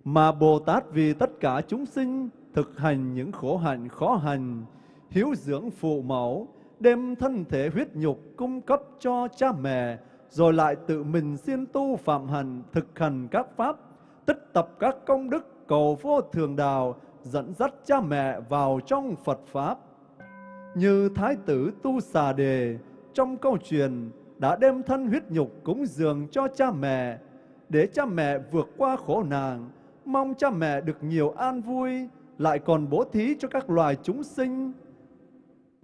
Mà Bồ Tát vì tất cả chúng sinh thực hành những khổ hạnh khó hành, hiếu dưỡng phụ mẫu, đem thân thể huyết nhục cung cấp cho cha mẹ, rồi lại tự mình siêng tu phạm hành, thực hành các pháp, tích tập các công đức cầu vô thường đạo, dẫn dắt cha mẹ vào trong Phật Pháp. Như Thái tử Tu Xà Đề trong câu chuyện đã đem thân huyết nhục cúng dường cho cha mẹ, để cha mẹ vượt qua khổ nạn, mong cha mẹ được nhiều an vui, lại còn bố thí cho các loài chúng sinh,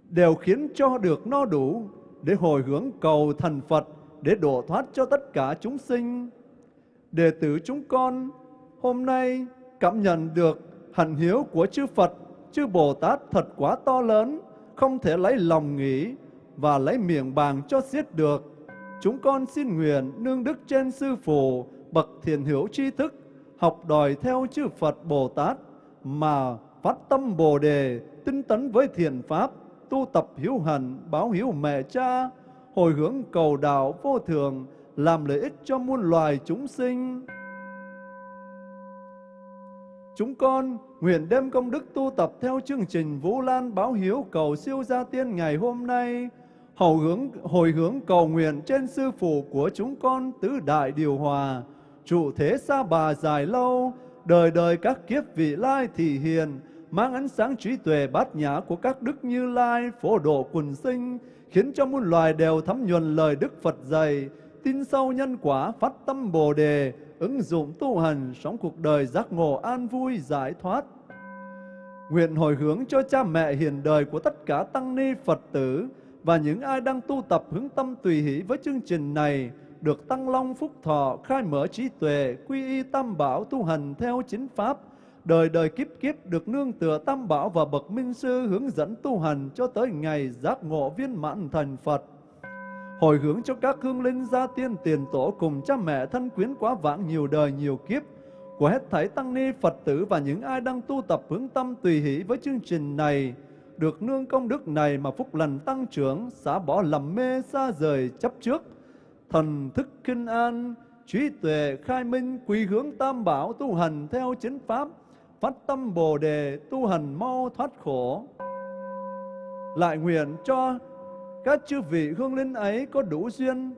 đều khiến cho được no đủ, để hồi hướng cầu thần Phật, để độ thoát cho tất cả chúng sinh. Đệ tử chúng con hôm nay cảm nhận được hạnh hiếu của chư Phật, chư Bồ Tát thật quá to lớn, không thể lấy lòng nghĩ và lấy miệng bàn cho giết được. Chúng con xin nguyện nương đức trên sư phụ, bậc thiền hữu tri thức, học đòi theo chư Phật Bồ Tát mà phát tâm Bồ đề, tinh tấn với thiền pháp, tu tập hiếu hành báo hiếu mẹ cha, hồi hướng cầu đạo vô thường, làm lợi ích cho muôn loài chúng sinh. Chúng con nguyện đem công đức tu tập theo chương trình Vũ Lan báo hiếu cầu siêu gia tiên ngày hôm nay, hầu hướng hồi hướng cầu nguyện trên sư phụ của chúng con tứ đại điều hòa, trụ thế xa bà dài lâu, đời đời các kiếp vị lai thị hiền, mang ánh sáng trí tuệ bát nhã của các đức như lai, phổ độ quần sinh, khiến cho muôn loài đều thấm nhuần lời Đức Phật dạy, tin sâu nhân quả, phát tâm Bồ đề, ứng dụng tu hành, sống cuộc đời giác ngộ an vui, giải thoát. Nguyện hồi hướng cho cha mẹ hiền đời của tất cả tăng ni Phật tử và những ai đang tu tập hướng tâm tùy hỷ với chương trình này, được tăng long phúc thọ, khai mở trí tuệ, quy y tam bảo tu hành theo chính pháp, đời đời kiếp kiếp được nương tựa tam bảo và bậc minh sư hướng dẫn tu hành cho tới ngày giác ngộ viên mãn thành Phật. Hồi hướng cho các hương linh gia tiên tiền tổ cùng cha mẹ thân quyến quá vãng nhiều đời nhiều kiếp của hết thảy tăng ni Phật tử và những ai đang tu tập hướng tâm tùy hỷ với chương trình này được nương công đức này mà phúc lành tăng trưởng, xả bỏ lầm mê xa rời chấp trước, thần thức kinh an, trí tuệ khai minh, quy hướng tam bảo tu hành theo chính pháp, phát tâm bồ đề tu hành mau thoát khổ. Lại nguyện cho các chư vị hương linh ấy có đủ duyên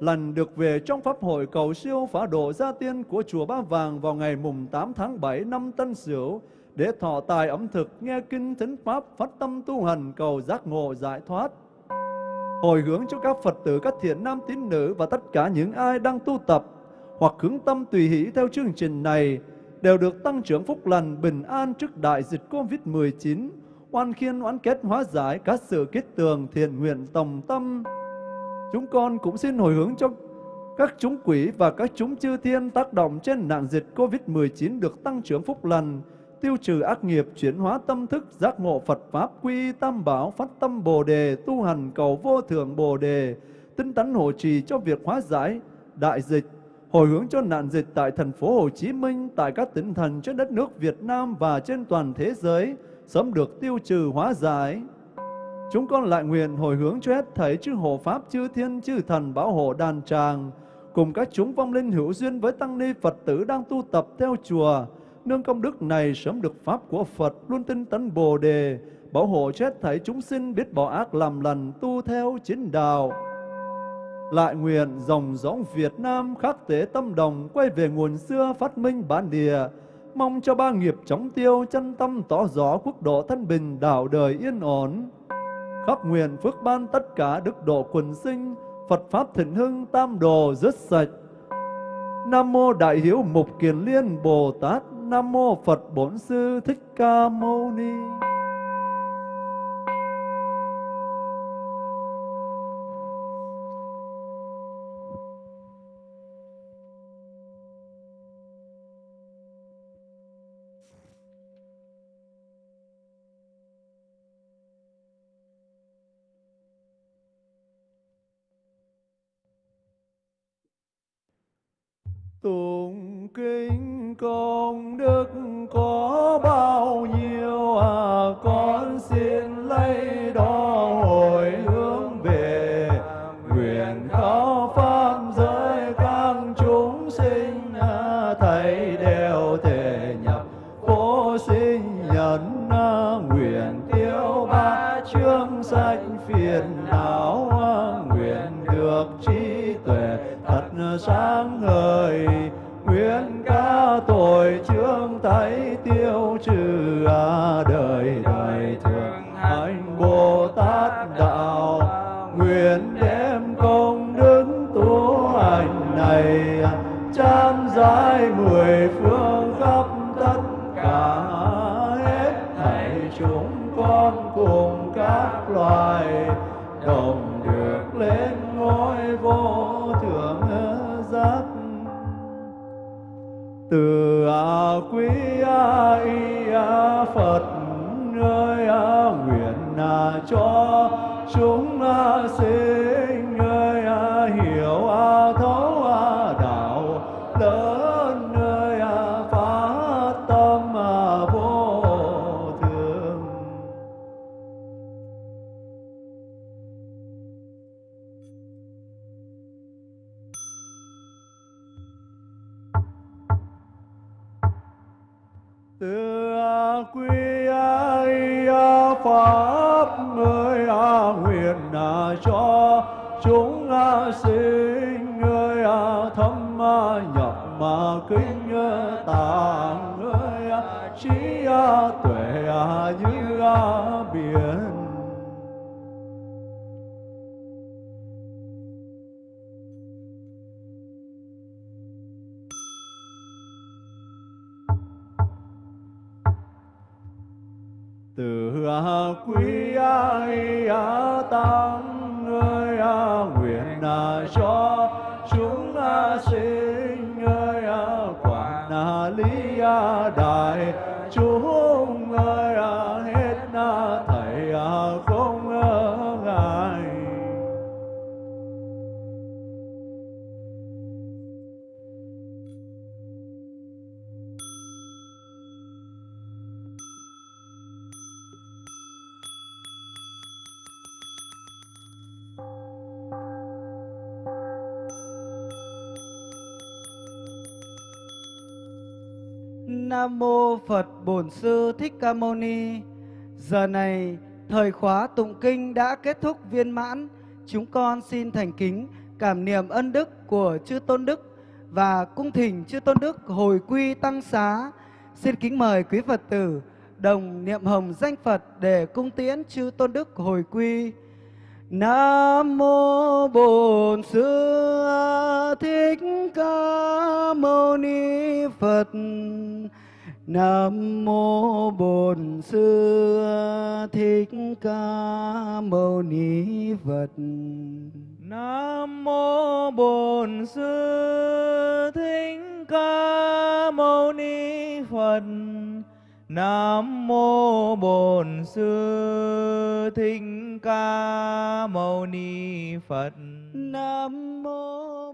lần được về trong pháp hội cầu siêu phá độ gia tiên của chùa Ba Vàng vào ngày mùng 8 tháng 7 năm Tân Sửu để thọ tài ẩm thực nghe kinh thính pháp phát tâm tu hành cầu giác ngộ giải thoát hồi hướng cho các Phật tử, các thiện nam tín nữ và tất cả những ai đang tu tập hoặc hướng tâm tùy hỷ theo chương trình này đều được tăng trưởng phúc lành bình an trước đại dịch Covid-19, oan khiên oán kết hóa giải các sự kết tường thiện nguyện tòng tâm. Chúng con cũng xin hồi hướng cho các chúng quỷ và các chúng chư thiên tác động trên nạn dịch Covid-19 được tăng trưởng phúc lành, tiêu trừ ác nghiệp, chuyển hóa tâm thức, giác ngộ Phật Pháp, quy tam bảo, phát tâm Bồ Đề, tu hành cầu vô thượng Bồ Đề, tinh tấn hộ trì cho việc hóa giải đại dịch, hồi hướng cho nạn dịch tại thành phố Hồ Chí Minh, tại các tỉnh thành trên đất nước Việt Nam và trên toàn thế giới, sớm được tiêu trừ hóa giải. Chúng con lại nguyện hồi hướng cho hết thảy chư hộ Pháp, chư Thiên, chư Thần bảo hộ đàn tràng, cùng các chúng vong linh hữu duyên với tăng ni Phật tử đang tu tập theo chùa, nương công đức này sớm được Pháp của Phật luôn tinh tấn Bồ Đề, bảo hộ chết thảy chúng sinh biết bỏ ác làm lành tu theo chính đạo. Lại nguyện dòng dõng Việt Nam khắc tế tâm đồng quay về nguồn xưa phát minh bản địa, mong cho ba nghiệp chóng tiêu chân tâm tỏ rõ quốc độ thân bình đạo đời yên ổn. Khắp nguyện phước ban tất cả đức độ quần sinh, Phật Pháp thịnh hưng tam đồ rứt sạch. Nam Mô Đại Hiếu Mục Kiền Liên Bồ Tát Nam Mô Phật Bổn Sư Thích Ca Mâu Ni. Từ a quy a y pháp, người a nguyện là cho, chúng a sinh, người a thâm a nhập mà kinh tạng, người a trí a tuệ a như a biển. Quý ai tăng ơi nguyện cho chúng sinh ơi quản na lý đại Nam mô Phật Bổn Sư Thích Ca Mâu Ni. Giờ này, thời khóa tụng kinh đã kết thúc viên mãn. Chúng con xin thành kính cảm niệm ân đức của chư tôn đức và cung thỉnh chư tôn đức hồi quy tăng xá. Xin kính mời quý Phật tử đồng niệm hồng danh Phật để cung tiễn chư tôn đức hồi quy. Nam mô Bổn Sư Thích Ca Mâu Ni Phật. Nam mô Bổn Sư Thích Ca Mâu Ni Phật. Nam mô Bổn Sư Thích Ca Mâu Ni Phật. Nam mô Bổn Sư Thích Ca Mâu Ni Phật. Nam mô